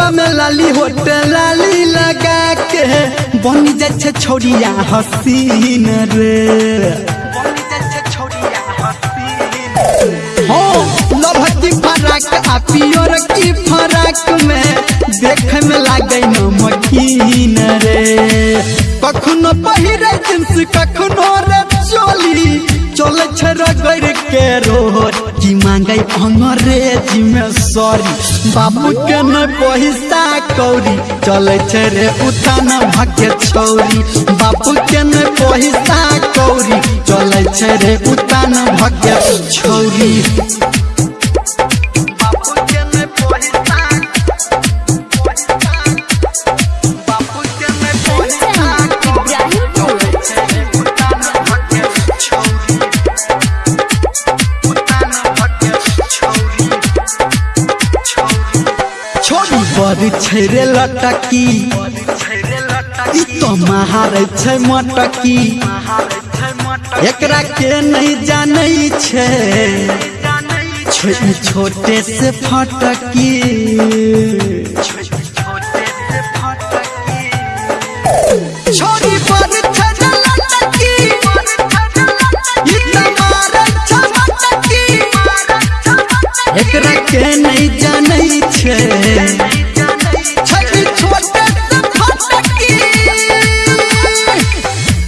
होटबा में लाली होट लाली लगा के बनी छे छोड़िया हसीन रे। की फराक में देखे में लागे रे। कखनो पहिरे जींस कखनो रे चोली चले मांगे अंग्रेज़ी में सॉरी। बाबू के न पैसा कौड़ी। चले छे रे उतान भाग्य छौरी बाबू के न पैसा कौड़ी। चले छे रे उतान भाग्य छौरी छोड़ी छेरे लटकी तो महार छै मटकी। एकरा के नहीं जानै छोटे से फटकी। छोटे से फटकी। छोड़ी एकरा नहीं जानै छै। छठी छोटे से फटकी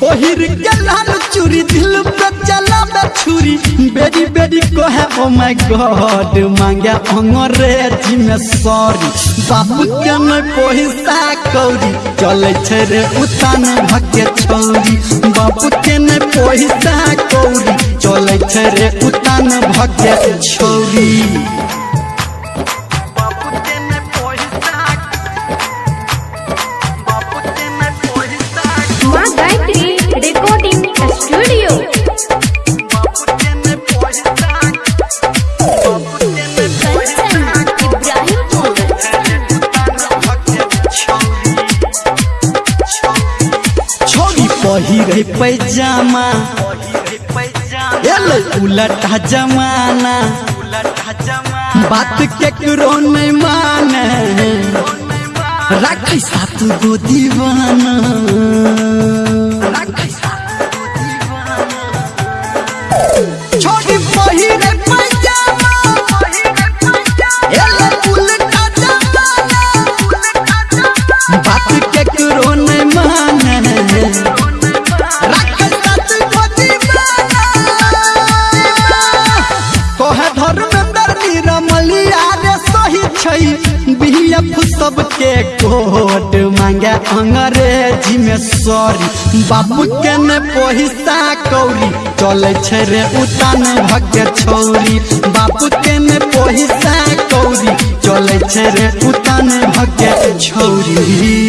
पहिर के लाल चूड़ी दिल पे चलावे छुरी। बेरी बेरी कहे ओ माय गॉड मांगे अंग्रेज़ी में सॉरी। बाबू के न पैसा कौड़ी चले छै रे उतान भके छौरी। बाबू के न पैसा कौड़ी छै रे उतान भके छौरी रिकॉर्डिंग स्टूडियो पहिरे पैजामा एले उलटा जमाना। बात के करो नहीं माने। राखी साथ गो दीवाना। छोरी छै बीएफ सबके कोट मांगे अंग्रेज़ी में सॉरी। बाबू के ने पैसा कौड़ी, चले छे रे उतान भके छौरी। बाबू के ने पैसा कौड़ी, चले छे रे उतान भके छौरी।